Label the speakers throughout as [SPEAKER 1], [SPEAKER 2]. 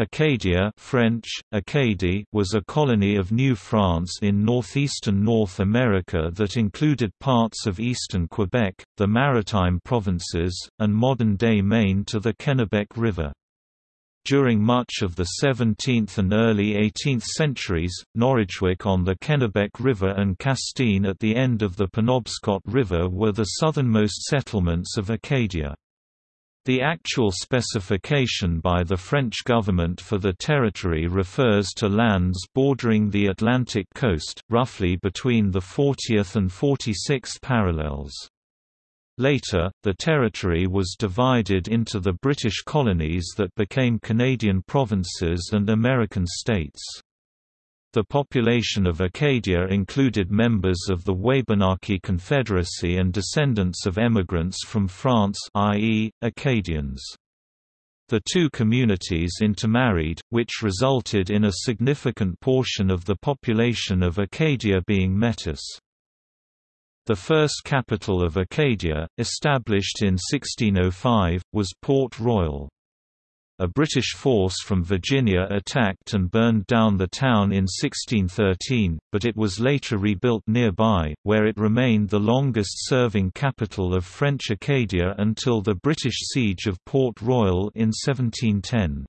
[SPEAKER 1] Acadia French, Acadie was a colony of New France in northeastern North America that included parts of eastern Quebec, the Maritime Provinces, and modern-day Maine to the Kennebec River. During much of the 17th and early 18th centuries, Norridgewock on the Kennebec River and Castine at the end of the Penobscot River were the southernmost settlements of Acadia. The actual specification by the French government for the territory refers to lands bordering the Atlantic coast, roughly between the 40th and 46th parallels. Later, the territory was divided into the British colonies that became Canadian provinces and American states. The population of Acadia included members of the Wabanaki Confederacy and descendants of emigrants from France i.e., Acadians. The two communities intermarried, which resulted in a significant portion of the population of Acadia being Metis. The first capital of Acadia, established in 1605, was Port Royal. A British force from Virginia attacked and burned down the town in 1613, but it was later rebuilt nearby, where it remained the longest-serving capital of French Acadia until the British siege of Port Royal in 1710.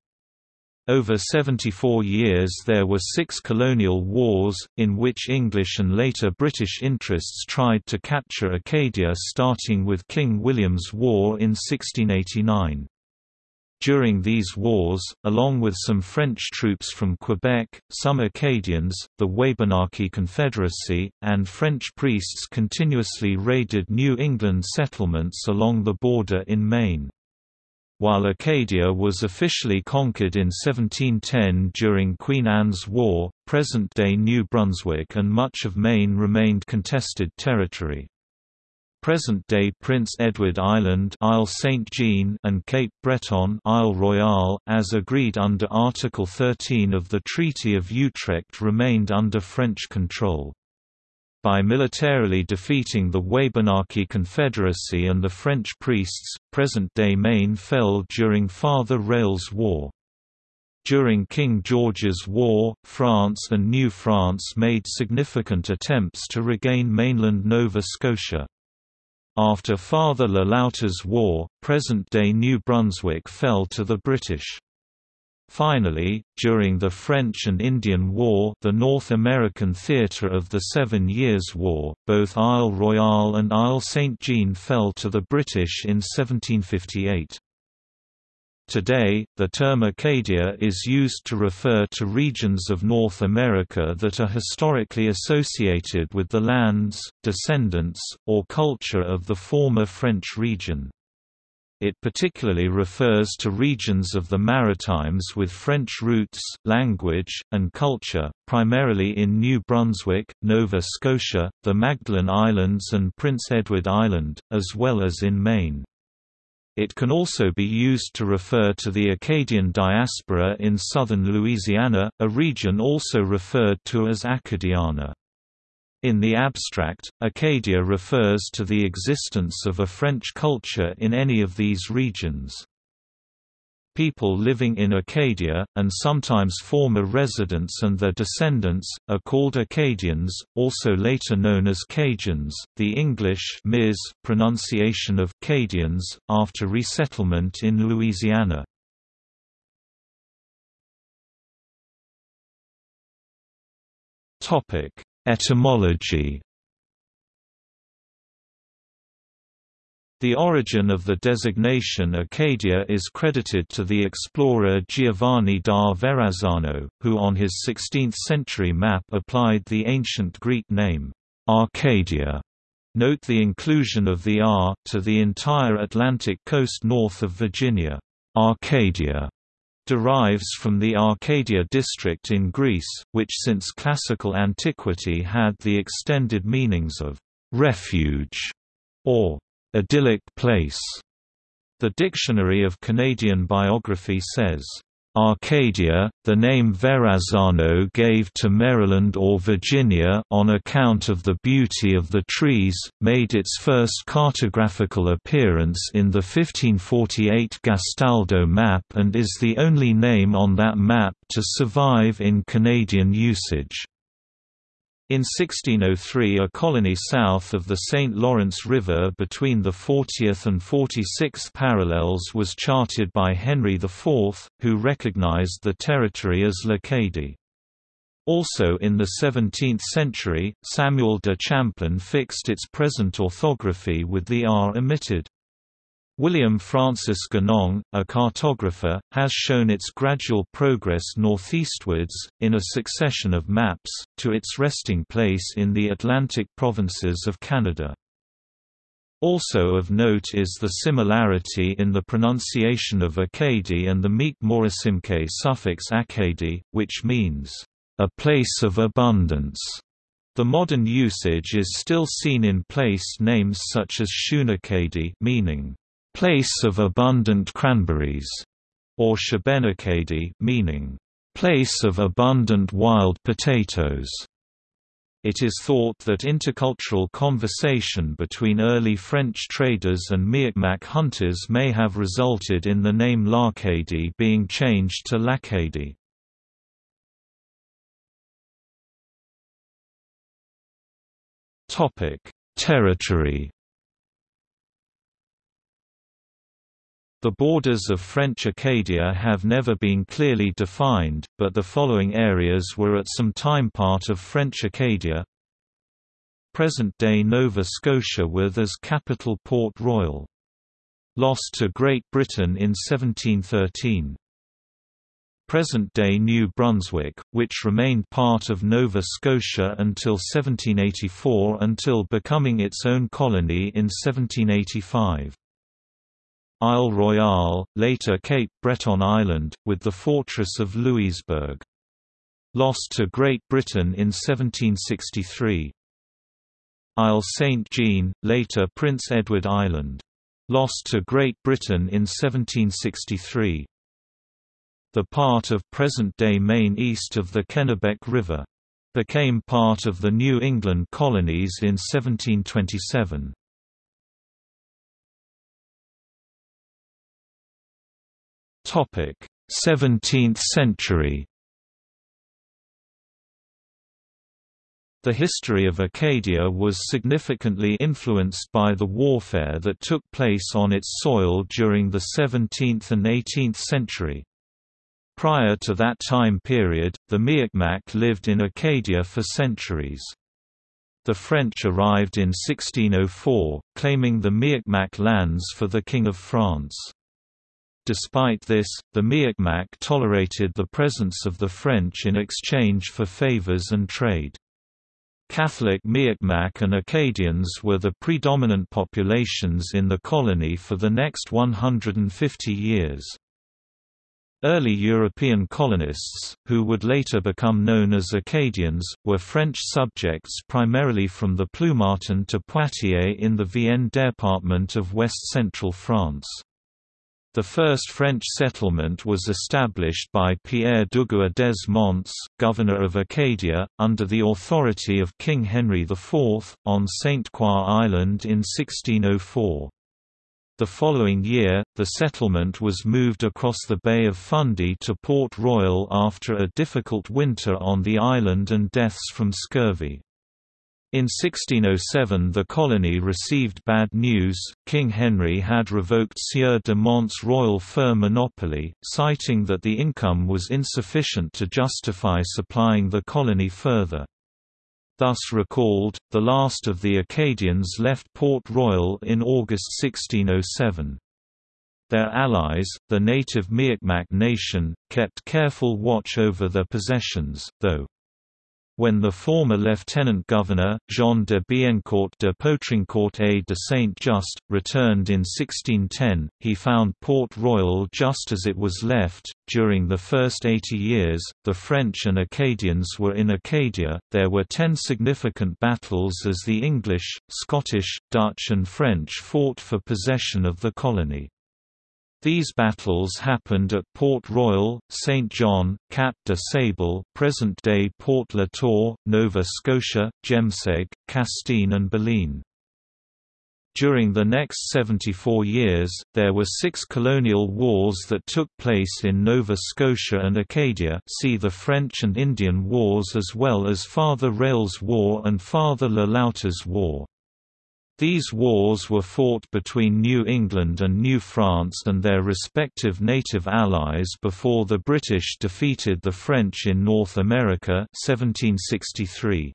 [SPEAKER 1] Over 74 years there were six colonial wars, in which English and later British interests tried to capture Acadia starting with King William's War in 1689. During these wars, along with some French troops from Quebec, some Acadians, the Wabanaki Confederacy, and French priests continuously raided New England settlements along the border in Maine. While Acadia was officially conquered in 1710 during Queen Anne's War, present-day New Brunswick and much of Maine remained contested territory. Present-day Prince Edward Island Isle Saint Jean and Cape Breton Isle Royale, as agreed under Article 13 of the Treaty of Utrecht remained under French control. By militarily defeating the Wabanaki Confederacy and the French priests, present-day Maine fell during Father Rale's War. During King George's War, France and New France made significant attempts to regain mainland Nova Scotia. After Father Le Loutre's War, present-day New Brunswick fell to the British. Finally, during the French and Indian War the North American theatre of the Seven Years' War, both Isle Royale and Isle Saint-Jean fell to the British in 1758. Today, the term Acadia is used to refer to regions of North America that are historically associated with the lands, descendants, or culture of the former French region. It particularly refers to regions of the Maritimes with French roots, language, and culture, primarily in New Brunswick, Nova Scotia, the Magdalen Islands and Prince Edward Island, as well as in Maine. It can also be used to refer to the Acadian diaspora in southern Louisiana, a region also referred to as Acadiana. In the abstract, Acadia refers to the existence of a French culture in any of these regions. People living in Acadia, and sometimes former residents and their descendants, are called Acadians, also later known as Cajuns, the English Miz pronunciation of Cadians, after resettlement in Louisiana. Etymology The origin of the designation Acadia is credited to the explorer Giovanni da Verrazzano, who on his 16th-century map applied the ancient Greek name, Arcadia. Note the inclusion of the R, to the entire Atlantic coast north of Virginia. Arcadia derives from the Arcadia district in Greece, which since classical antiquity had the extended meanings of refuge or idyllic place. The Dictionary of Canadian Biography says, Arcadia, the name Verrazano gave to Maryland or Virginia on account of the beauty of the trees, made its first cartographical appearance in the 1548 Gastaldi map and is the only name on that map to survive in Canadian usage. In 1603 a colony south of the St. Lawrence River between the 40th and 46th parallels was charted by Henry IV, who recognized the territory as L'Acadie. Also in the 17th century, Samuel de Champlain fixed its present orthography with the R omitted. William Francis Ganong, a cartographer, has shown its gradual progress northeastwards, in a succession of maps, to its resting place in the Atlantic provinces of Canada. Also of note is the similarity in the pronunciation of Acadie and the Mi'kmaq suffix Acadie, which means, "...a place of abundance." The modern usage is still seen in place names such as Shunacadie meaning, place of abundant cranberries, or Shubenacadie meaning, place of abundant wild potatoes. It is thought that intercultural conversation between early French traders and Mi'kmaq hunters may have resulted in the name L'Arcadie being changed to Lacadie. Territory The borders of French Acadia have never been clearly defined, but the following areas were at some time part of French Acadia Present-day Nova Scotia with as capital Port Royal. Lost to Great Britain in 1713. Present-day New Brunswick, which remained part of Nova Scotia until 1784 until becoming its own colony in 1785. Isle Royale, later Cape Breton Island, with the fortress of Louisbourg. Lost to Great Britain in 1763. Isle St. Jean, later Prince Edward Island. Lost to Great Britain in 1763. The part of present-day Maine east of the Kennebec River. Became part of the New England colonies in 1727. 17th century The history of Acadia was significantly influenced by the warfare that took place on its soil during the 17th and 18th century. Prior to that time period, the Mi'kmaq lived in Acadia for centuries. The French arrived in 1604, claiming the Mi'kmaq lands for the King of France. Despite this, the Mi'kmaq tolerated the presence of the French in exchange for favors and trade. Catholic Mi'kmaq and Acadians were the predominant populations in the colony for the next 150 years. Early European colonists, who would later become known as Acadians, were French subjects primarily from the Ploumartin to Poitiers in the Vienne department of west-central France. The first French settlement was established by Pierre Dugua des Monts, governor of Acadia, under the authority of King Henry IV, on St. Croix Island in 1604. The following year, the settlement was moved across the Bay of Fundy to Port Royal after a difficult winter on the island and deaths from scurvy. In 1607 the colony received bad news, King Henry had revoked Sieur de Mont's royal fur monopoly, citing that the income was insufficient to justify supplying the colony further. Thus recalled, the last of the Acadians left Port Royal in August 1607. Their allies, the native Mi'kmaq nation, kept careful watch over their possessions, though when the former lieutenant governor, Jean de Biencourt de Poutrincourt et de Saint-Just, returned in 1610, he found Port Royal just as it was left. During the first 80 years, the French and Acadians were in Acadia. There were ten significant battles as the English, Scottish, Dutch, and French fought for possession of the colony. These battles happened at Port Royal, St. John, Cap de Sable present-day Port La Tour, Nova Scotia, Jemseg, Castine and Baleine. During the next 74 years, there were six colonial wars that took place in Nova Scotia and Acadia see the French and Indian Wars as well as Father Rale's War and Father Le Loutre's War. These wars were fought between New England and New France and their respective native allies before the British defeated the French in North America 1763.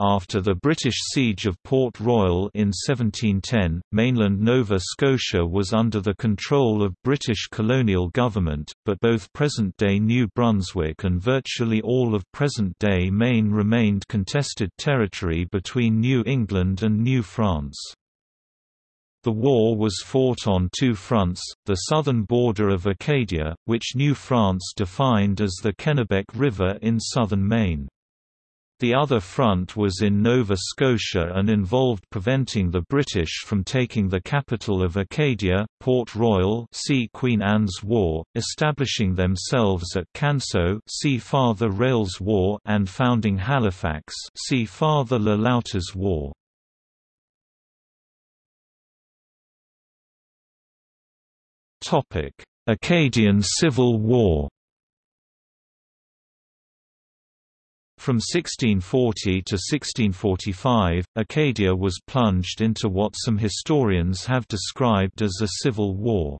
[SPEAKER 1] After the British siege of Port Royal in 1710, mainland Nova Scotia was under the control of British colonial government, but both present-day New Brunswick and virtually all of present-day Maine remained contested territory between New England and New France. The war was fought on two fronts, the southern border of Acadia, which New France defined as the Kennebec River in southern Maine. The other front was in Nova Scotia and involved preventing the British from taking the capital of Acadia, Port Royal see Queen Anne's War, establishing themselves at Canso see Father Rale's War and founding Halifax see Father Le Loutre's War. Acadian Civil War From 1640 to 1645, Acadia was plunged into what some historians have described as a civil war.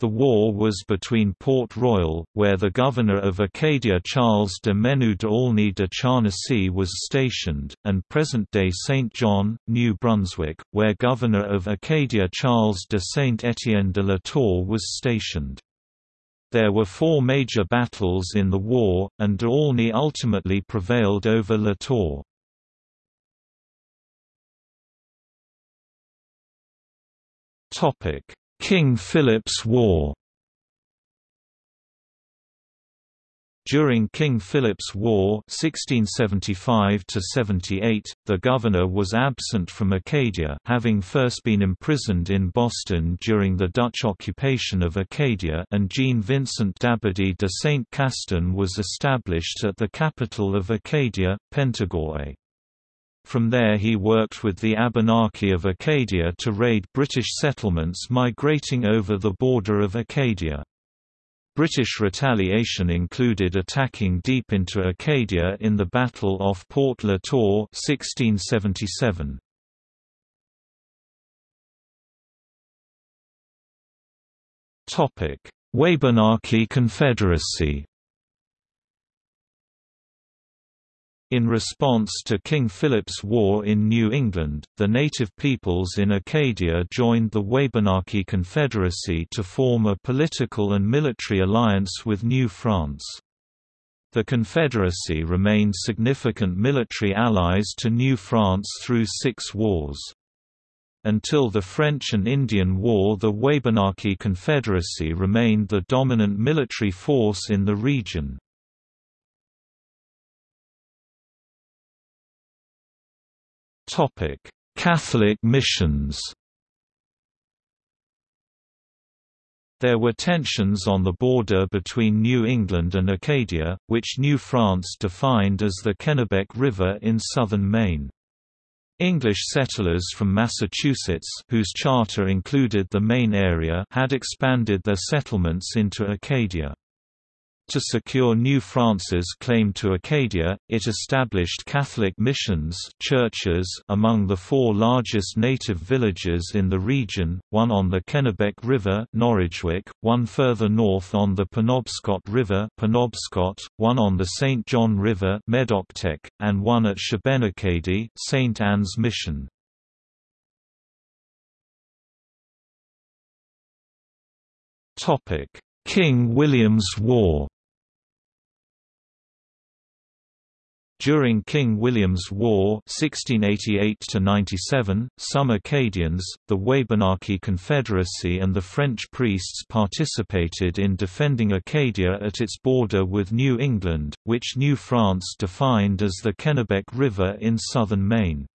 [SPEAKER 1] The war was between Port Royal, where the governor of Acadia Charles de Menou d'Aulnay de Charnisay was stationed, and present-day Saint John, New Brunswick, where governor of Acadia Charles de Saint-Étienne de la Tour was stationed. There were four major battles in the war, and d'Aulnay ultimately prevailed over La Tour. King Philip's War During King Philip's War 1675 the governor was absent from Acadia having first been imprisoned in Boston during the Dutch occupation of Acadia and Jean-Vincent d'Abbadie de Saint-Castin was established at the capital of Acadia, Pentagouet. From there he worked with the Abenaki of Acadia to raid British settlements migrating over the border of Acadia. British retaliation included attacking deep into Acadia in the Battle off Port La Tour 1677. Wabanaki Confederacy In response to King Philip's War in New England, the native peoples in Acadia joined the Wabanaki Confederacy to form a political and military alliance with New France. The Confederacy remained significant military allies to New France through six wars. Until the French and Indian War the Wabanaki Confederacy remained the dominant military force in the region. Topic: Catholic missions. There were tensions on the border between New England and Acadia, which New France defined as the Kennebec River in southern Maine. English settlers from Massachusetts whose charter included the Maine area had expanded their settlements into Acadia. To secure New France's claim to Acadia, it established Catholic missions churches among the four largest native villages in the region, one on the Kennebec River Norridgewock, one further north on the Penobscot River Penobscot, one on the St. John River Medoctec, and one at Shubenacadie St. Anne's Mission. King William's War During King William's War 1688 some Acadians, the Wabanaki Confederacy and the French priests participated in defending Acadia at its border with New England, which New France defined as the Kennebec River in southern Maine.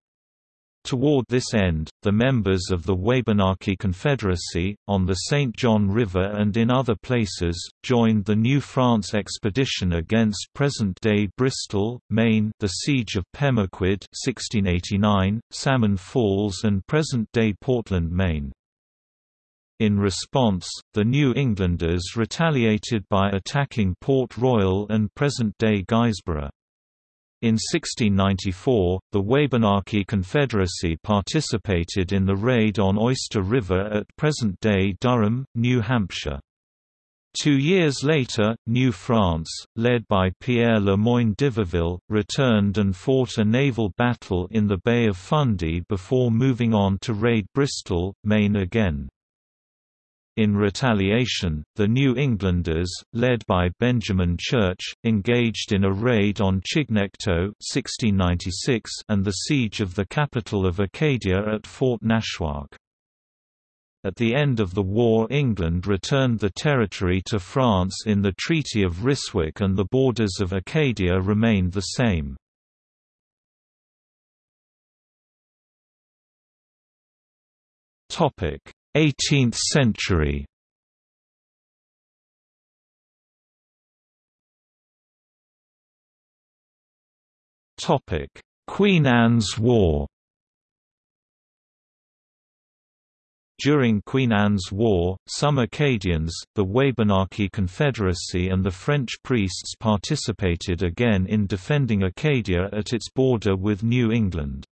[SPEAKER 1] Toward this end, the members of the Wabanaki Confederacy, on the St. John River and in other places, joined the New France expedition against present-day Bristol, Maine the Siege of Pemaquid 1689, Salmon Falls and present-day Portland, Maine. In response, the New Englanders retaliated by attacking Port Royal and present-day Guysborough. In 1694, the Wabanaki Confederacy participated in the raid on Oyster River at present-day Durham, New Hampshire. Two years later, New France, led by Pierre Le Moyne d'Iberville, returned and fought a naval battle in the Bay of Fundy before moving on to raid Bristol, Maine again. In retaliation, the New Englanders, led by Benjamin Church, engaged in a raid on Chignecto and the siege of the capital of Acadia at Fort Nashwaak. At the end of the war England returned the territory to France in the Treaty of Ryswick and the borders of Acadia remained the same. 18th century Topic: Queen Anne's War During Queen Anne's War, some Acadians, the Wabanaki Confederacy and the French priests participated again in defending Acadia at its border with New England.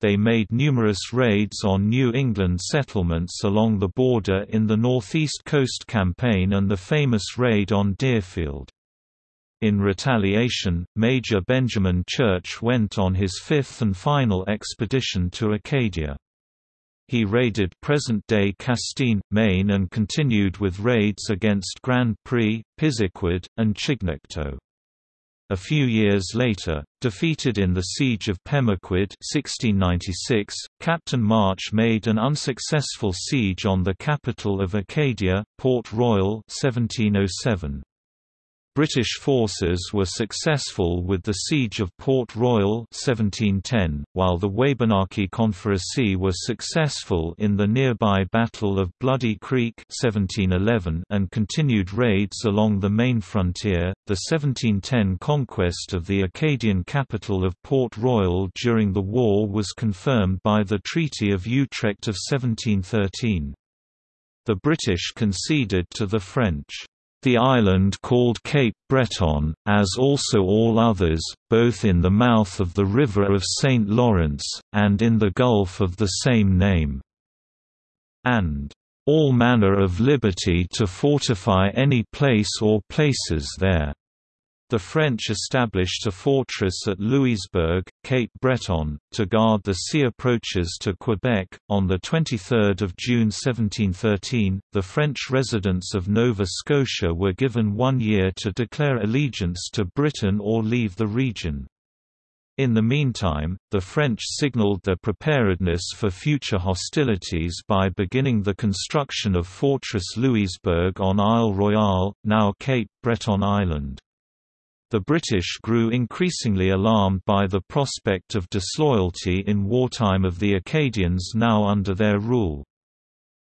[SPEAKER 1] They made numerous raids on New England settlements along the border in the Northeast Coast Campaign and the famous raid on Deerfield. In retaliation, Major Benjamin Church went on his fifth and final expedition to Acadia. He raided present-day Castine, Maine and continued with raids against Grand Pré, Pisiquid, and Chignecto. A few years later, defeated in the Siege of Pemaquid 1696, Captain March made an unsuccessful siege on the capital of Acadia, Port Royal 1707. British forces were successful with the Siege of Port Royal 1710, while the Wabanaki Confederacy was successful in the nearby Battle of Bloody Creek 1711 and continued raids along the Maine frontier. The 1710 conquest of the Acadian capital of Port Royal during the war was confirmed by the Treaty of Utrecht of 1713. The British conceded to the French. The island called Cape Breton, as also all others, both in the mouth of the River of St. Lawrence, and in the Gulf of the same name, and all manner of liberty to fortify any place or places there. The French established a fortress at Louisbourg, Cape Breton, to guard the sea approaches to Quebec. On 23 June 1713, the French residents of Nova Scotia were given one year to declare allegiance to Britain or leave the region. In the meantime, the French signalled their preparedness for future hostilities by beginning the construction of Fortress Louisbourg on Isle Royale, now Cape Breton Island. The British grew increasingly alarmed by the prospect of disloyalty in wartime of the Acadians now under their rule.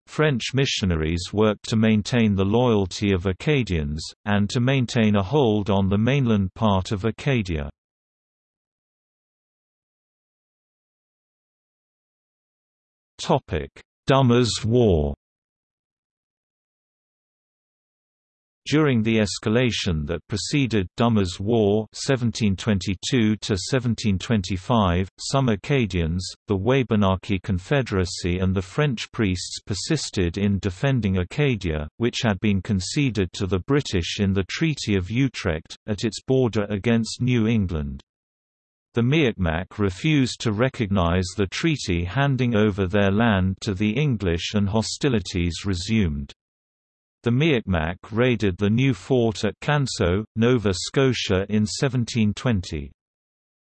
[SPEAKER 1] French missionaries worked to maintain the loyalty of Acadians, and to maintain a hold on the mainland part of Acadia. Dummer's War During the escalation that preceded Dummer's War 1722–1725, some Acadians, the Wabanaki Confederacy and the French priests persisted in defending Acadia, which had been conceded to the British in the Treaty of Utrecht, at its border against New England. The Mi'kmaq refused to recognize the treaty handing over their land to the English and hostilities resumed. The Mi'kmaq raided the new fort at Canso, Nova Scotia in 1720.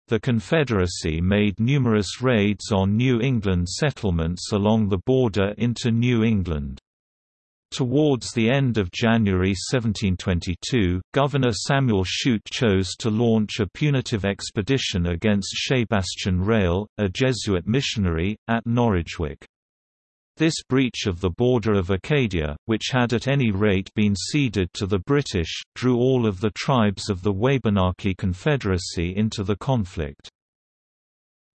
[SPEAKER 1] The Confederacy made numerous raids on New England settlements along the border into New England. Towards the end of January 1722, Governor Samuel Shute chose to launch a punitive expedition against Sebastian Rale, a Jesuit missionary, at Norridgewock. This breach of the border of Acadia, which had at any rate been ceded to the British, drew all of the tribes of the Wabanaki Confederacy into the conflict.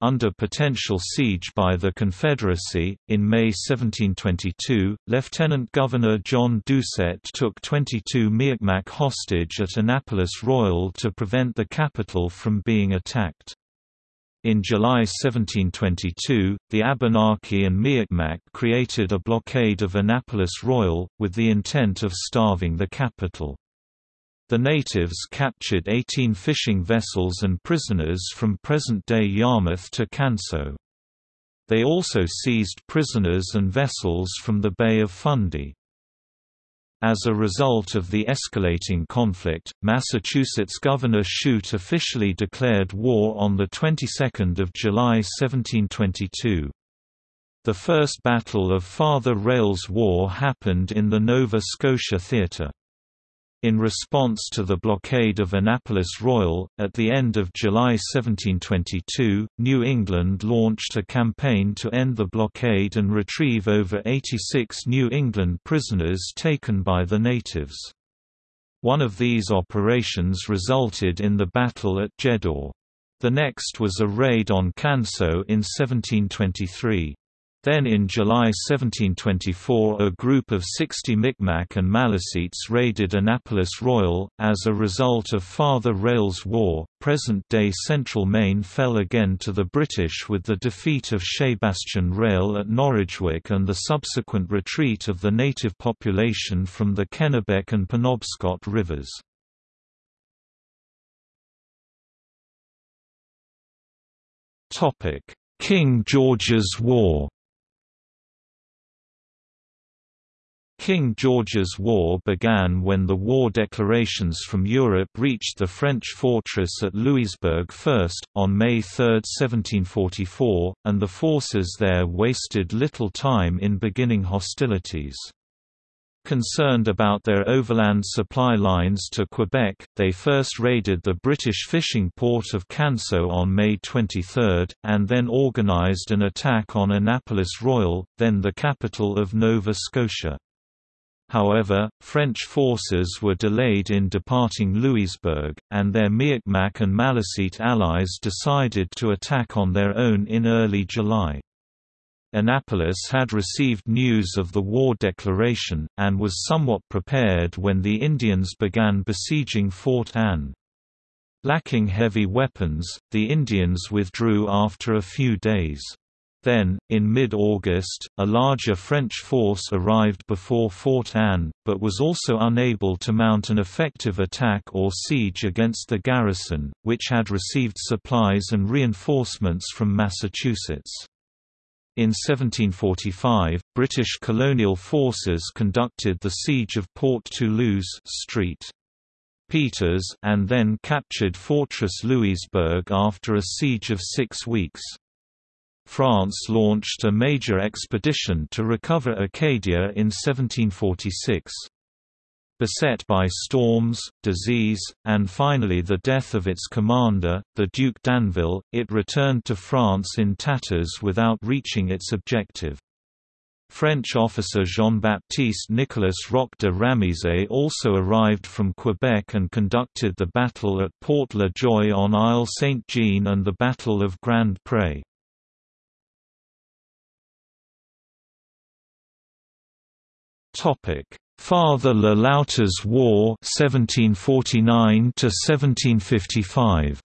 [SPEAKER 1] Under potential siege by the Confederacy, in May 1722, Lieutenant Governor John Doucett took 22 Mi'kmaq hostage at Annapolis Royal to prevent the capital from being attacked. In July 1722, the Abenaki and Mi'kmaq created a blockade of Annapolis Royal, with the intent of starving the capital. The natives captured 18 fishing vessels and prisoners from present-day Yarmouth to Canso. They also seized prisoners and vessels from the Bay of Fundy. As a result of the escalating conflict, Massachusetts Governor Shute officially declared war on the 22nd of July 1722. The First Battle of Father Rale's War happened in the Nova Scotia Theatre. In response to the blockade of Annapolis Royal, at the end of July 1722, New England launched a campaign to end the blockade and retrieve over 86 New England prisoners taken by the natives. One of these operations resulted in the battle at Jeddore. The next was a raid on Canso in 1723. Then in July 1724 a group of 60 Micmac and Maliseets raided Annapolis Royal. As a result of Father Rale's War, present-day central Maine fell again to the British with the defeat of Sebastian Rale at Norridgewock and the subsequent retreat of the native population from the Kennebec and Penobscot rivers. King George's War King George's War began when the war declarations from Europe reached the French fortress at Louisbourg first, on May 3, 1744, and the forces there wasted little time in beginning hostilities. Concerned about their overland supply lines to Quebec, they first raided the British fishing port of Canso on May 23, and then organized an attack on Annapolis Royal, then the capital of Nova Scotia. However, French forces were delayed in departing Louisbourg, and their Mi'kmaq and Maliseet allies decided to attack on their own in early July. Annapolis had received news of the war declaration, and was somewhat prepared when the Indians began besieging Fort Anne. Lacking heavy weapons, the Indians withdrew after a few days. Then, in mid-August, a larger French force arrived before Fort Anne, but was also unable to mount an effective attack or siege against the garrison, which had received supplies and reinforcements from Massachusetts. In 1745, British colonial forces conducted the siege of Port Toulouse Street. Peters and then captured Fortress Louisbourg after a siege of six weeks. France launched a major expedition to recover Acadia in 1746. Beset by storms, disease, and finally the death of its commander, the Duke d'Anville, it returned to France in tatters without reaching its objective. French officer Jean-Baptiste Nicolas Roch de Ramezay also arrived from Quebec and conducted the battle at Port La Joye on Isle Saint-Jean and the Battle of Grand Pre.
[SPEAKER 2] Topic: Father Le Loutre's War 1749 to 1755.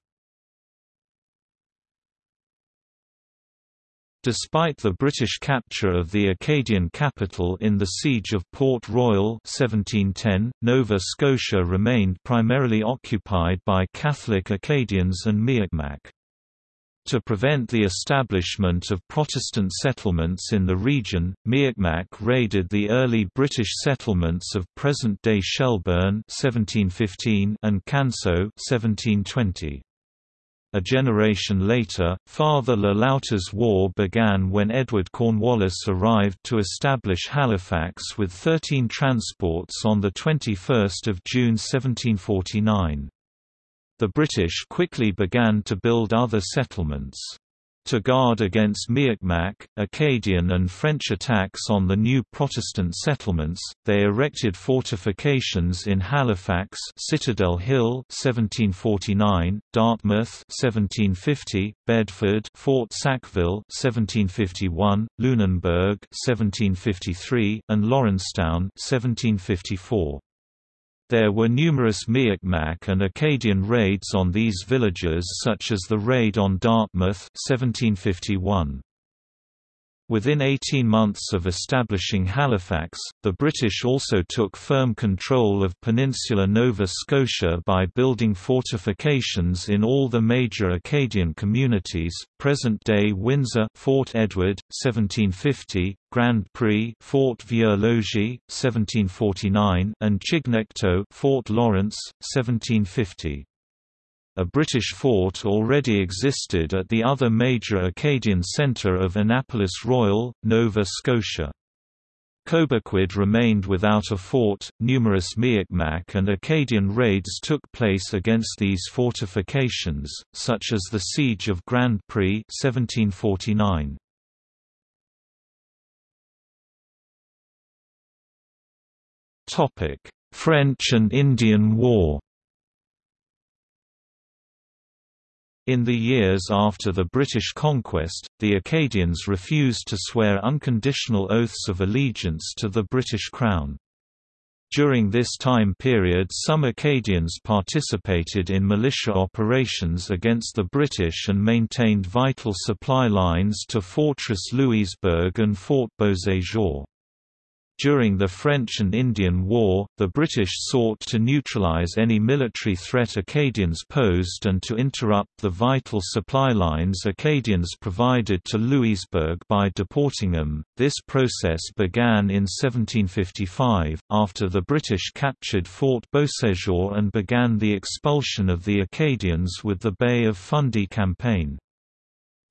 [SPEAKER 1] Despite the British capture of the Acadian capital in the Siege of Port Royal 1710, Nova Scotia remained primarily occupied by Catholic Acadians and Mi'kmaq. To prevent the establishment of Protestant settlements in the region, Mi'kmaq raided the early British settlements of present-day Shelburne (1715) and Canso (1720). A generation later, Father Le Loutre's War began when Edward Cornwallis arrived to establish Halifax with 13 transports on 21 June 1749. The British quickly began to build other settlements. To guard against Mi'kmaq, Acadian and French attacks on the new Protestant settlements, they erected fortifications in Halifax Citadel Hill 1749, Dartmouth 1750, Bedford Fort Sackville 1751, Lunenburg 1753, and Lawrencetown 1754. There were numerous Mi'kmaq and Acadian raids on these villages such as the raid on Dartmouth 1751. Within 18 months of establishing Halifax, the British also took firm control of peninsular Nova Scotia by building fortifications in all the major Acadian communities, present-day Windsor Fort Edward, 1750, Grand Pre Fort Vieux-Logis, 1749 and Chignecto Fort Lawrence, 1750. A British fort already existed at the other major Acadian centre of Annapolis Royal, Nova Scotia. Cobequid remained without a fort. Numerous Mi'kmaq and Acadian raids took place against these fortifications, such as the Siege of Grand Pre 1749. Topic: French and Indian War. In the years after the British conquest, the Acadians refused to swear unconditional oaths of allegiance to the British Crown. During this time period some Acadians participated in militia operations against the British and maintained vital supply lines to Fortress Louisbourg and Fort Beauséjour. During the French and Indian War, the British sought to neutralize any military threat Acadians posed and to interrupt the vital supply lines Acadians provided to Louisbourg by deporting them. This process began in 1755, after the British captured Fort Beauséjour and began the expulsion of the Acadians with the Bay of Fundy campaign.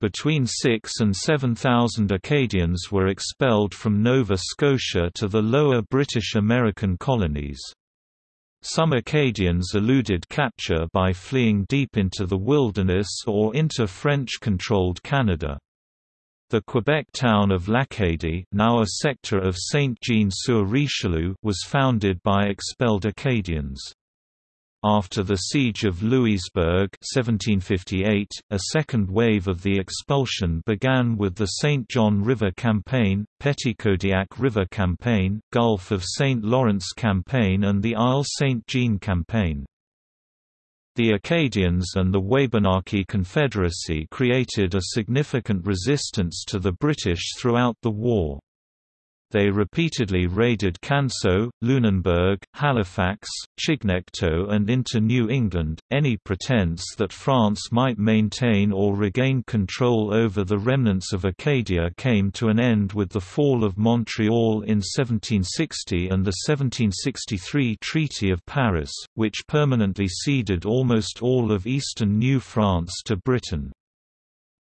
[SPEAKER 1] Between 6 and 7,000 Acadians were expelled from Nova Scotia to the lower British American colonies. Some Acadians eluded capture by fleeing deep into the wilderness or into French-controlled Canada. The Quebec town of L'Acadie now a sector of Saint-Jean-sur-Richelieu was founded by expelled Acadians. After the Siege of Louisbourg 1758, a second wave of the expulsion began with the St. John River Campaign, Petitcodiac River Campaign, Gulf of St. Lawrence Campaign and the Isle St. Jean Campaign. The Acadians and the Wabanaki Confederacy created a significant resistance to the British throughout the war. They repeatedly raided Canso, Lunenburg, Halifax, Chignecto and into New England. Any pretense that France might maintain or regain control over the remnants of Acadia came to an end with the fall of Montreal in 1760 and the 1763 Treaty of Paris, which permanently ceded almost all of eastern New France to Britain.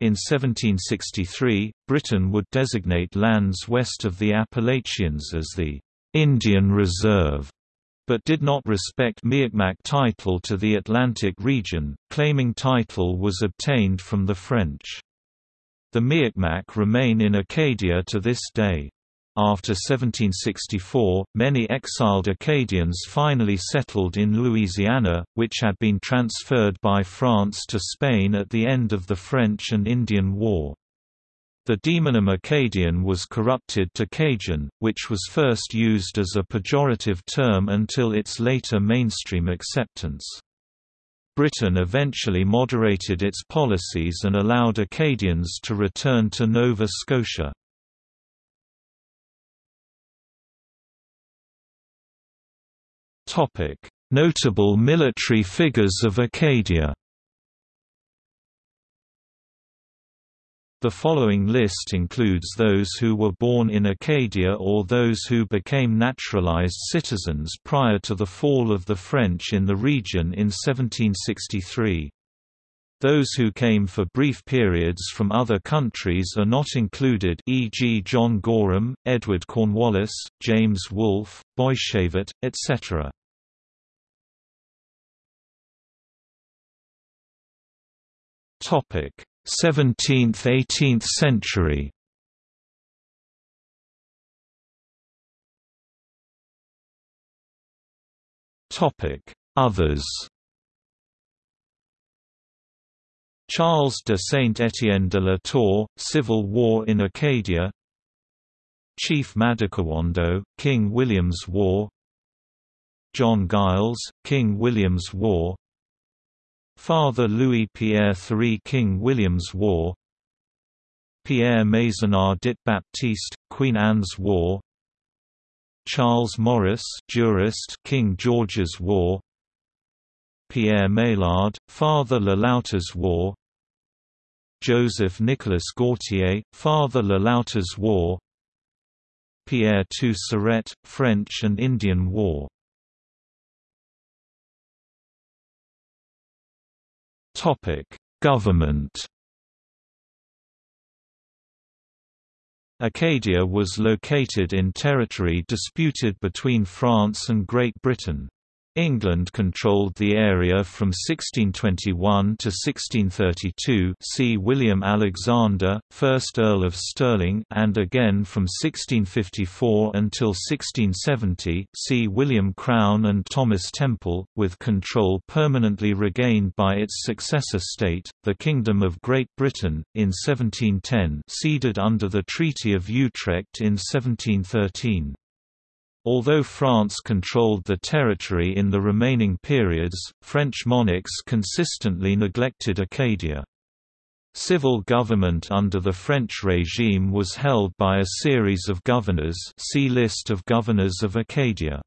[SPEAKER 1] In 1763, Britain would designate lands west of the Appalachians as the Indian Reserve, but did not respect Mi'kmaq title to the Atlantic region, claiming title was obtained from the French. The Mi'kmaq remain in Acadia to this day. After 1764, many exiled Acadians finally settled in Louisiana, which had been transferred by France to Spain at the end of the French and Indian War. The demonym Acadian was corrupted to Cajun, which was first used as a pejorative term until its later mainstream acceptance. Britain eventually moderated its policies and allowed Acadians to return to Nova Scotia. Notable military figures of Acadia. The following list includes those who were born in Acadia or those who became naturalized citizens prior to the fall of the French in the region in 1763. Those who came for brief periods from other countries are not included e.g. John Gorham, Edward Cornwallis, James Wolfe, Boishébert, etc. 17th–18th century. Others. Charles de Saint-Étienne de la Tour, Civil War in Acadia Chief Madockawando, King William's War. John Giles, King William's War Father Louis Pierre III King William's War Pierre Maisonnat dit Baptiste, Queen Anne's War Charles Morris jurist King George's War Pierre Maillard, Father Le Loutre's War Joseph Nicolas Gautier, Father Le Loutre's War Pierre Surette, French and Indian War Government Acadia was located in territory disputed between France and Great Britain. England controlled the area from 1621 to 1632 see William Alexander, 1st Earl of Stirling and again from 1654 until 1670 see William Crowne and Thomas Temple, with control permanently regained by its successor state, the Kingdom of Great Britain, in 1710 ceded under the Treaty of Utrecht in 1713. Although France controlled the territory in the remaining periods, French monarchs consistently neglected Acadia. Civil government under the French regime was held by a series of governors see List of governors of Acadia.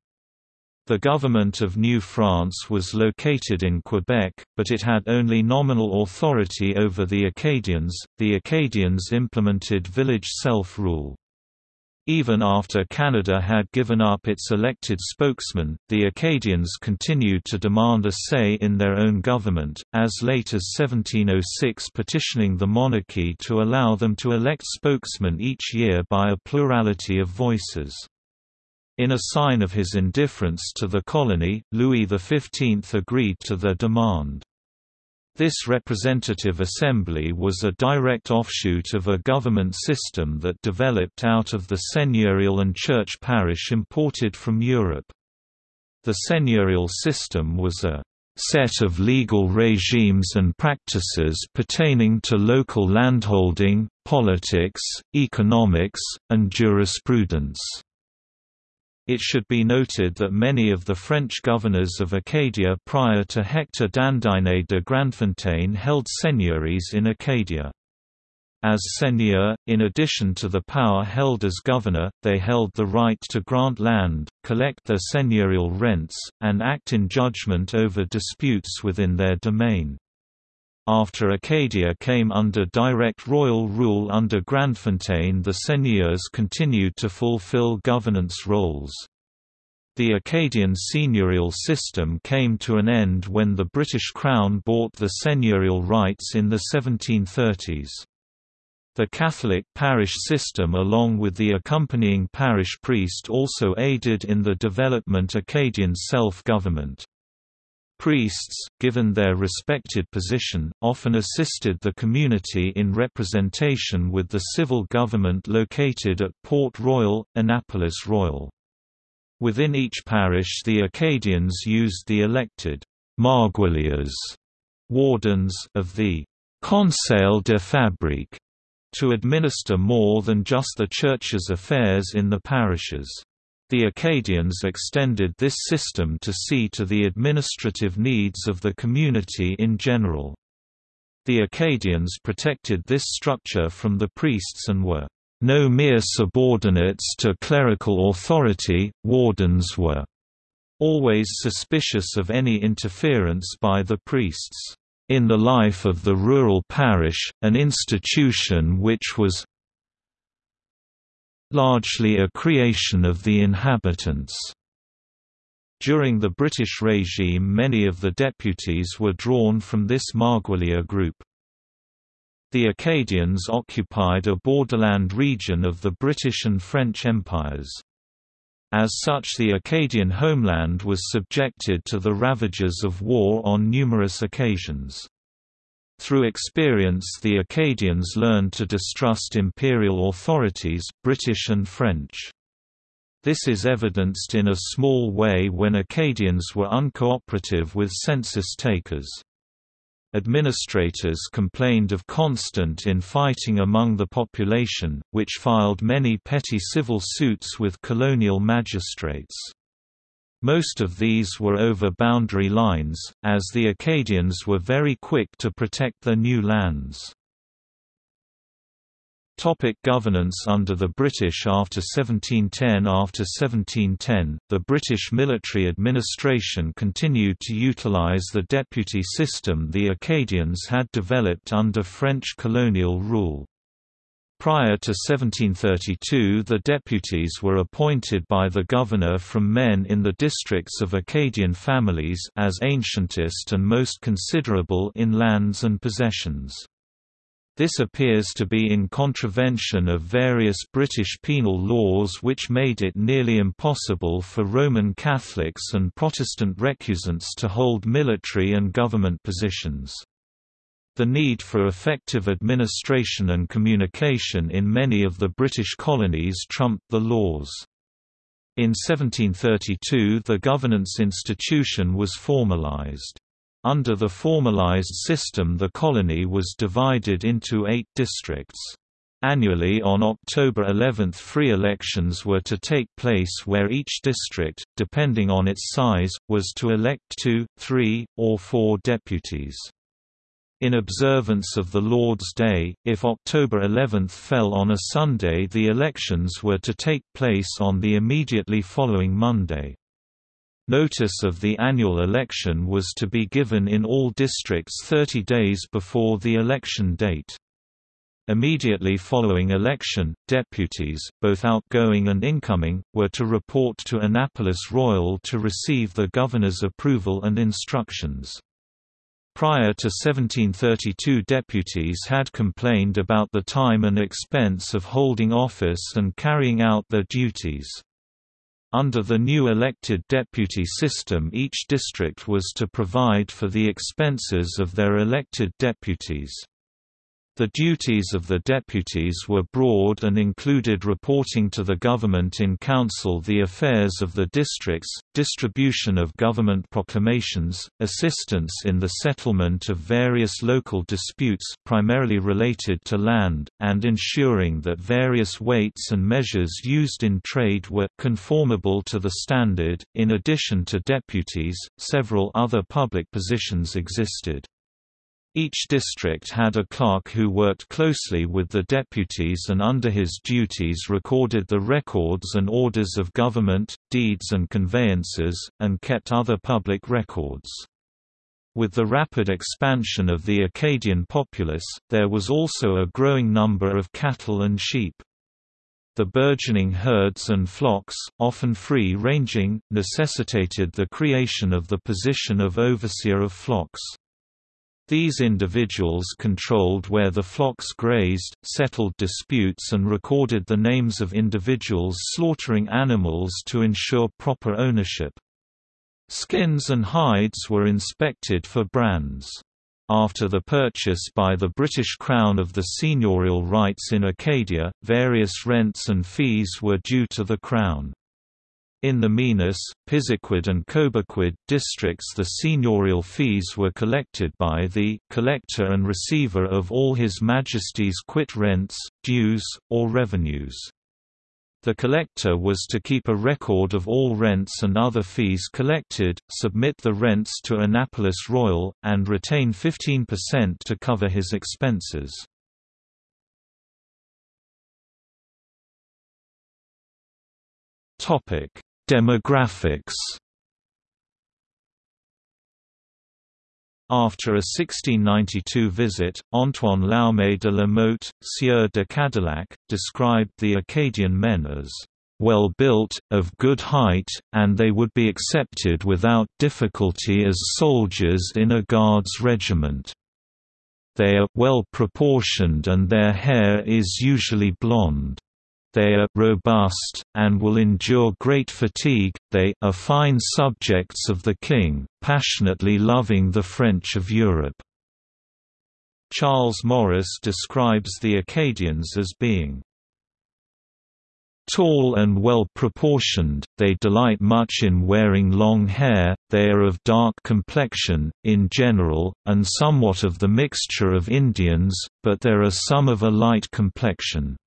[SPEAKER 1] The government of New France was located in Quebec, but it had only nominal authority over the Acadians. The Acadians implemented village self-rule. Even after Canada had given up its elected spokesman, the Acadians continued to demand a say in their own government, as late as 1706 petitioning the monarchy to allow them to elect spokesmen each year by a plurality of voices. In a sign of his indifference to the colony, Louis XV agreed to their demand. This representative assembly was a direct offshoot of a government system that developed out of the seigneurial and church parish imported from Europe. The seigneurial system was a set of legal regimes and practices pertaining to local landholding, politics, economics, and jurisprudence. It should be noted that many of the French governors of Acadia prior to Hector d'Andigné de Grandfontaine held seigneuries in Acadia. As seigneur, in addition to the power held as governor, they held the right to grant land, collect their seigneurial rents, and act in judgment over disputes within their domain. After Acadia came under direct royal rule under Grandfontaine the seigneurs continued to fulfill governance roles. The Acadian seigneurial system came to an end when the British Crown bought the seigneurial rights in the 1730s. The Catholic parish system along with the accompanying parish priest also aided in the development of Acadian self-government. Priests, given their respected position, often assisted the community in representation with the civil government located at Port Royal, Annapolis Royal. Within each parish the Acadians used the elected «marguilliers» wardens of the «Conseil de Fabrique» to administer more than just the church's affairs in the parishes. The Acadians extended this system to see to the administrative needs of the community in general. The Acadians protected this structure from the priests and were no mere subordinates to clerical authority, wardens were always suspicious of any interference by the priests in the life of the rural parish, an institution which was largely a creation of the inhabitants. During the British regime many of the deputies were drawn from this Marguillier group. The Acadians occupied a borderland region of the British and French empires. As such the Acadian homeland was subjected to the ravages of war on numerous occasions. Through experience the Acadians learned to distrust imperial authorities, British and French. This is evidenced in a small way when Acadians were uncooperative with census takers. Administrators complained of constant infighting among the population, which filed many petty civil suits with colonial magistrates. Most of these were over boundary lines, as the Acadians were very quick to protect their new lands. Topic governance Under the British after 1710 After 1710, the British military administration continued to utilise the deputy system the Acadians had developed under French colonial rule. Prior to 1732 the deputies were appointed by the governor from men in the districts of Acadian families as ancientest and most considerable in lands and possessions. This appears to be in contravention of various British penal laws which made it nearly impossible for Roman Catholics and Protestant recusants to hold military and government positions. The need for effective administration and communication in many of the British colonies trumped the laws. In 1732 the governance institution was formalised. Under the formalized system the colony was divided into eight districts. Annually on October 11 free elections were to take place where each district, depending on its size, was to elect two, three, or four deputies. In observance of the Lord's Day, if October 11 fell on a Sunday the elections were to take place on the immediately following Monday. Notice of the annual election was to be given in all districts 30 days before the election date. Immediately following election, deputies, both outgoing and incoming, were to report to Annapolis Royal to receive the governor's approval and instructions. Prior to 1732 deputies had complained about the time and expense of holding office and carrying out their duties. Under the new elected deputy system each district was to provide for the expenses of their elected deputies. The duties of the deputies were broad and included reporting to the government in council the affairs of the districts, distribution of government proclamations, assistance in the settlement of various local disputes primarily related to land, and ensuring that various weights and measures used in trade were conformable to the standard. In addition to deputies, several other public positions existed. Each district had a clerk who worked closely with the deputies and under his duties recorded the records and orders of government, deeds and conveyances, and kept other public records. With the rapid expansion of the Acadian populace, there was also a growing number of cattle and sheep. The burgeoning herds and flocks, often free-ranging, necessitated the creation of the position of overseer of flocks. These individuals controlled where the flocks grazed, settled disputes and recorded the names of individuals slaughtering animals to ensure proper ownership. Skins and hides were inspected for brands. After the purchase by the British Crown of the seigneurial rights in Acadia, various rents and fees were due to the Crown. In the Minas, Pisiquid and Cobequid districts the seigneurial fees were collected by the collector and receiver of all His Majesty's quit rents, dues, or revenues. The collector was to keep a record of all rents and other fees collected, submit the rents to Annapolis Royal, and retain 15% to cover his expenses.
[SPEAKER 2] Topic: Demographics.
[SPEAKER 1] After a 1692 visit, Antoine Laumet de la Motte, Sieur de Cadillac, described the Acadian men as well built, of good height, and they would be accepted without difficulty as soldiers in a guards regiment. They are well proportioned and their hair is usually blonde. They are robust, and will endure great fatigue. They are fine subjects of the king, passionately loving the French of Europe. Charles Morris describes the Acadians as being Tall and well proportioned, they delight much in wearing long hair, they are of dark complexion, in general, and somewhat of the mixture of Indians, but there are some of a light complexion.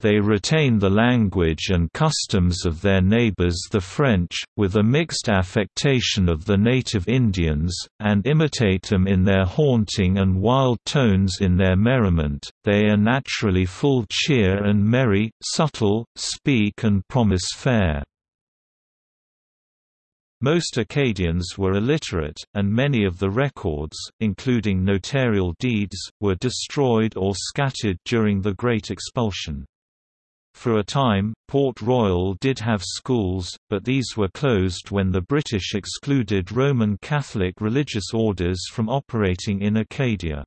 [SPEAKER 1] They retain the language and customs of their neighbors the French, with a mixed affectation of the native Indians, and imitate them in their haunting and wild tones in their merriment. They are naturally full cheer and merry, subtle, speak and promise fair. Most Acadians were illiterate, and many of the records, including notarial deeds, were destroyed or scattered during the Great Expulsion. For a time, Port Royal did have schools, but these were closed when the British excluded Roman Catholic religious orders from operating in Acadia.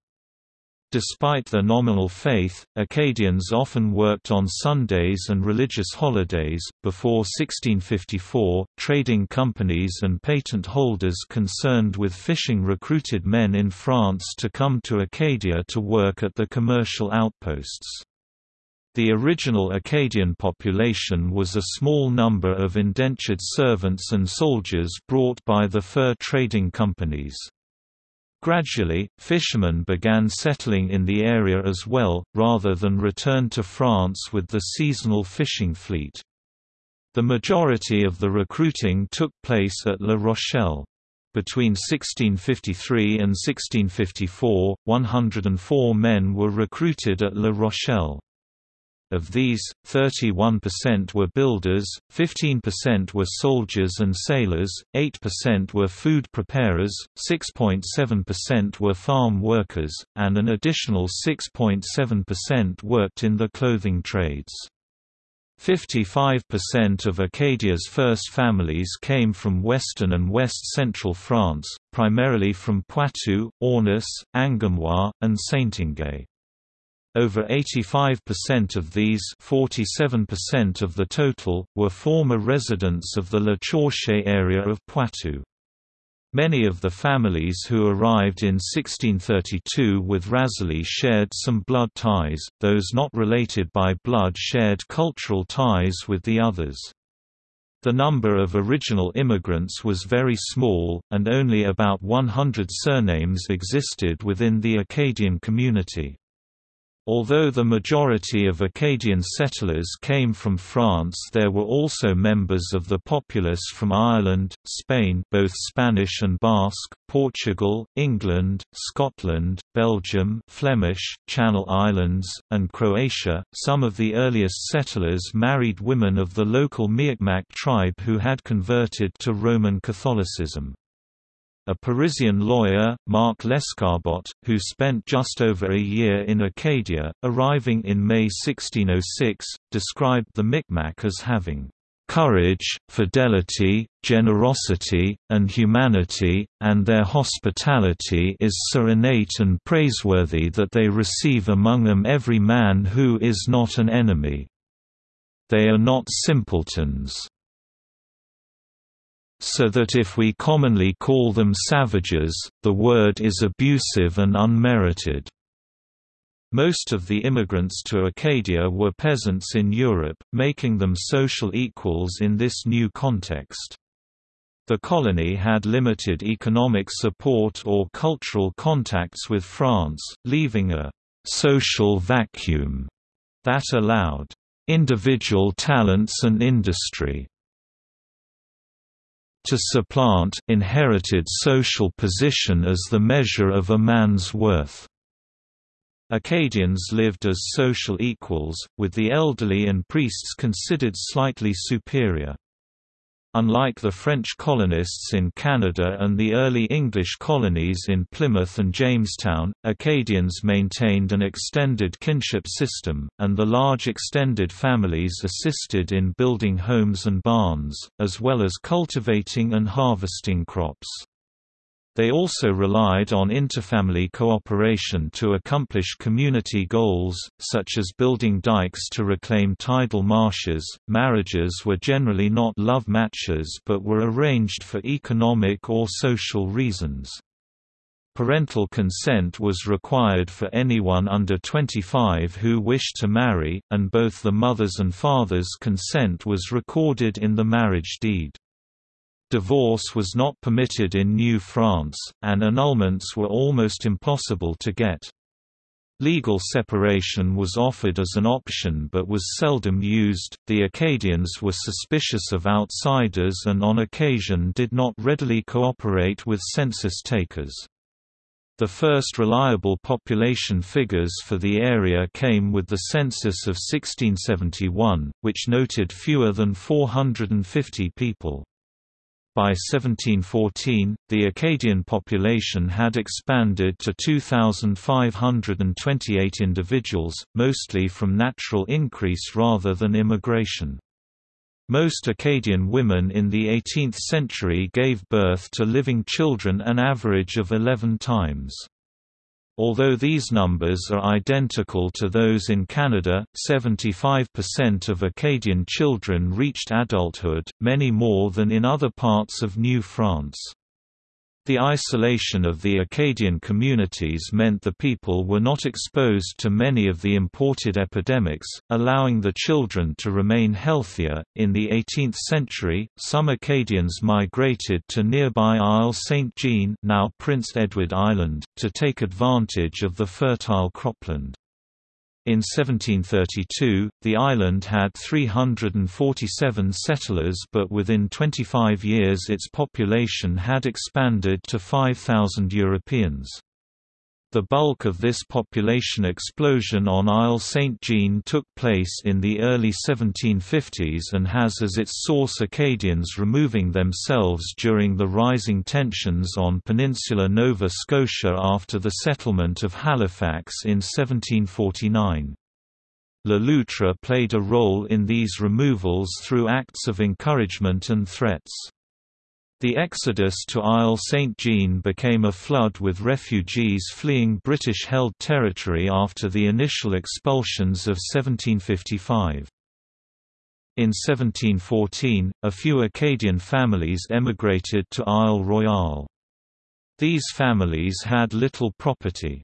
[SPEAKER 1] Despite their nominal faith, Acadians often worked on Sundays and religious holidays. Before 1654, trading companies and patent holders concerned with fishing recruited men in France to come to Acadia to work at the commercial outposts. The original Acadian population was a small number of indentured servants and soldiers brought by the fur trading companies. Gradually, fishermen began settling in the area as well, rather than return to France with the seasonal fishing fleet. The majority of the recruiting took place at La Rochelle. Between 1653 and 1654, 104 men were recruited at La Rochelle. Of these, 31% were builders, 15% were soldiers and sailors, 8% were food preparers, 6.7% were farm workers, and an additional 6.7% worked in the clothing trades. 55% of Acadia's first families came from western and west-central France, primarily from Poitou, Aunis, Angoumois, and Saintonge. Over 85% of these 47% of the total, were former residents of the La Chaussée area of Poitou. Many of the families who arrived in 1632 with Razilly shared some blood ties, those not related by blood shared cultural ties with the others. The number of original immigrants was very small, and only about 100 surnames existed within the Acadian community. Although the majority of Acadian settlers came from France there were also members of the populace from Ireland, Spain both Spanish and Basque, Portugal, England, Scotland, Belgium Flemish, Channel Islands, and Croatia. Some of the earliest settlers married women of the local Mi'kmaq tribe who had converted to Roman Catholicism. A Parisian lawyer, Marc Lescarbot, who spent just over a year in Acadia, arriving in May 1606, described the Micmac as having courage, fidelity, generosity, and humanity, and their hospitality is so innate and praiseworthy that they receive among them every man who is not an enemy. They are not simpletons so that if we commonly call them savages, the word is abusive and unmerited. Most of the immigrants to Acadia were peasants in Europe, making them social equals in this new context. The colony had limited economic support or cultural contacts with France, leaving a «social vacuum» that allowed «individual talents and industry» to supplant inherited social position as the measure of a man's worth. Acadians lived as social equals, with the elderly and priests considered slightly superior. Unlike the French colonists in Canada and the early English colonies in Plymouth and Jamestown, Acadians maintained an extended kinship system, and the large extended families assisted in building homes and barns, as well as cultivating and harvesting crops. They also relied on interfamily cooperation to accomplish community goals, such as building dikes to reclaim tidal marshes. Marriages were generally not love matches but were arranged for economic or social reasons. Parental consent was required for anyone under 25 who wished to marry, and both the mother's and father's consent was recorded in the marriage deed. Divorce was not permitted in New France, and annulments were almost impossible to get. Legal separation was offered as an option but was seldom used. The Acadians were suspicious of outsiders and on occasion did not readily cooperate with census takers. The first reliable population figures for the area came with the census of 1671, which noted fewer than 450 people. By 1714, the Acadian population had expanded to 2,528 individuals, mostly from natural increase rather than immigration. Most Acadian women in the 18th century gave birth to living children an average of 11 times. Although these numbers are identical to those in Canada, 75% of Acadian children reached adulthood, many more than in other parts of New France. The isolation of the Acadian communities meant the people were not exposed to many of the imported epidemics, allowing the children to remain healthier. In the 18th century, some Acadians migrated to nearby Isle Saint Jean, now Prince Edward Island, to take advantage of the fertile cropland. In 1732, the island had 347 settlers but within 25 years its population had expanded to 5,000 Europeans. The bulk of this population explosion on Isle Saint Jean took place in the early 1750s and has as its source Acadians removing themselves during the rising tensions on Peninsula Nova Scotia after the settlement of Halifax in 1749. Le Loutre played a role in these removals through acts of encouragement and threats. The exodus to Isle St. Jean became a flood with refugees fleeing British-held territory after the initial expulsions of 1755. In 1714, a few Acadian families emigrated to Isle Royale. These families had little property.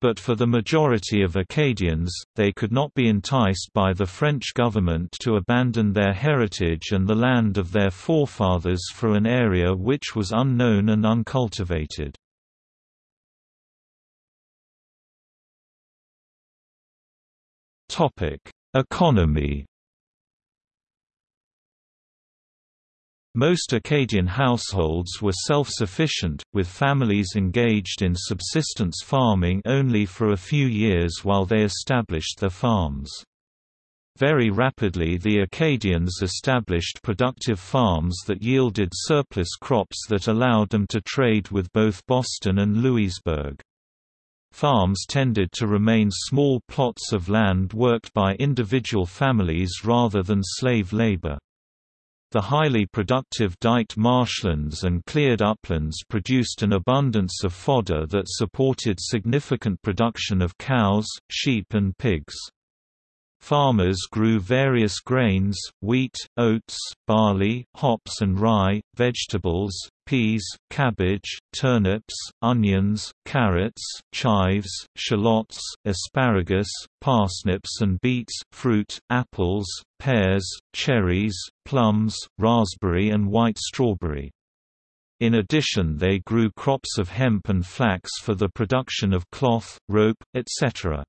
[SPEAKER 1] But for the majority of Acadians, they could not be enticed by the French government to abandon their heritage and the land of their forefathers for an area which was unknown and uncultivated. Economy Most Acadian households were self-sufficient, with families engaged in subsistence farming only for a few years while they established their farms. Very rapidly the Acadians established productive farms that yielded surplus crops that allowed them to trade with both Boston and Louisbourg. Farms tended to remain small plots of land worked by individual families rather than slave labor. The highly productive diked marshlands and cleared uplands produced an abundance of fodder that supported significant production of cows, sheep and pigs. Farmers grew various grains, wheat, oats, barley, hops and rye, vegetables, peas, cabbage, turnips, onions, carrots, chives, shallots, asparagus, parsnips and beets, fruit, apples, pears, cherries, plums, raspberry and white strawberry. In addition they grew crops of hemp and flax for the production of cloth, rope, etc.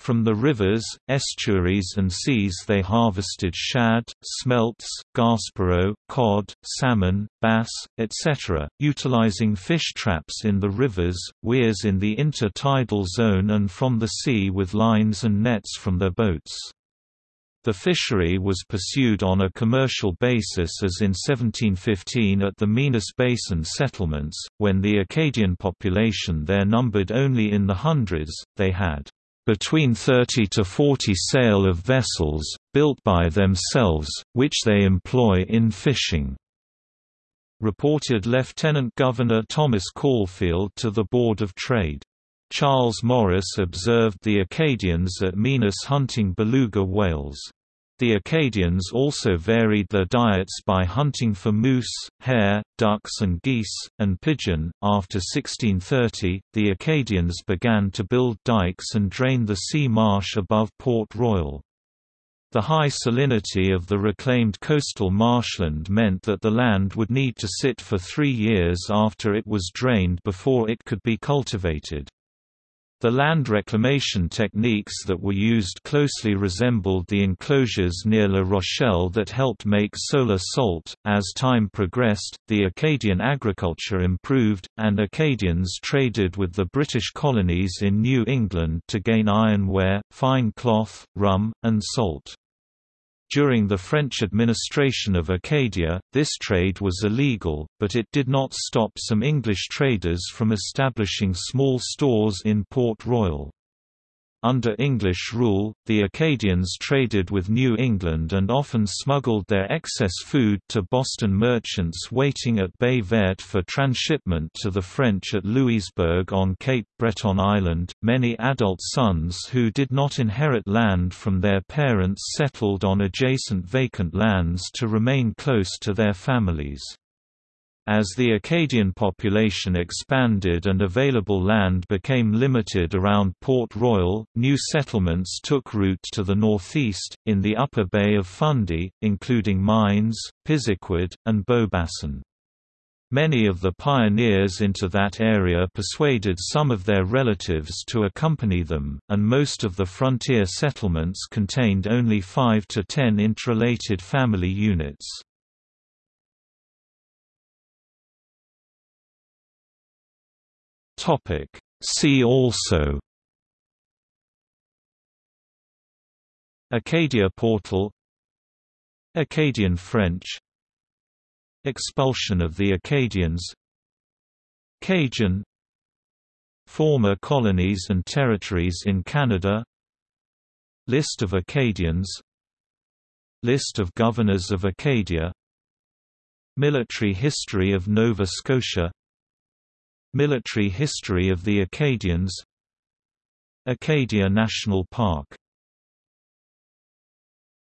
[SPEAKER 1] From the rivers, estuaries and seas they harvested shad, smelts, gaspereau, cod, salmon, bass, etc., utilizing fish traps in the rivers, weirs in the intertidal zone and from the sea with lines and nets from their boats. The fishery was pursued on a commercial basis as in 1715 at the Minas Basin settlements, when the Acadian population there numbered only in the hundreds, they had between 30 to 40 sail of vessels, built by themselves, which they employ in fishing," reported Lieutenant Governor Thomas Caulfeild to the Board of Trade. Charles Morris observed the Acadians at Minas hunting beluga whales. The Acadians also varied their diets by hunting for moose, hare, ducks, and geese, and pigeon. After 1630, the Acadians began to build dikes and drain the sea marsh above Port Royal. The high salinity of the reclaimed coastal marshland meant that the land would need to sit for three years after it was drained before it could be cultivated. The land reclamation techniques that were used closely resembled the enclosures near La Rochelle that helped make solar salt. As time progressed, the Acadian agriculture improved, and Acadians traded with the British colonies in New England to gain ironware, fine cloth, rum, and salt. During the French administration of Acadia, this trade was illegal, but it did not stop some English traders from establishing small stores in Port Royal. Under English rule, the Acadians traded with New England and often smuggled their excess food to Boston merchants waiting at Baie Verte for transshipment to the French at Louisbourg on Cape Breton Island. Many adult sons who did not inherit land from their parents settled on adjacent vacant lands to remain close to their families. As the Acadian population expanded and available land became limited around Port Royal, new settlements took root to the northeast, in the upper Bay of Fundy, including Minas, Pisiquid, and Beaubassin. Many of the pioneers into that area persuaded some of their relatives to accompany them, and most of the frontier settlements contained only 5 to 10 interrelated family units.
[SPEAKER 2] Topic. See also.
[SPEAKER 1] Acadia Portal. Acadian French. Expulsion of the Acadians. Cajun. Former colonies and territories in Canada. List of Acadians. List of governors of Acadia. Military history of Nova Scotia Military history of the Acadians. Acadia National Park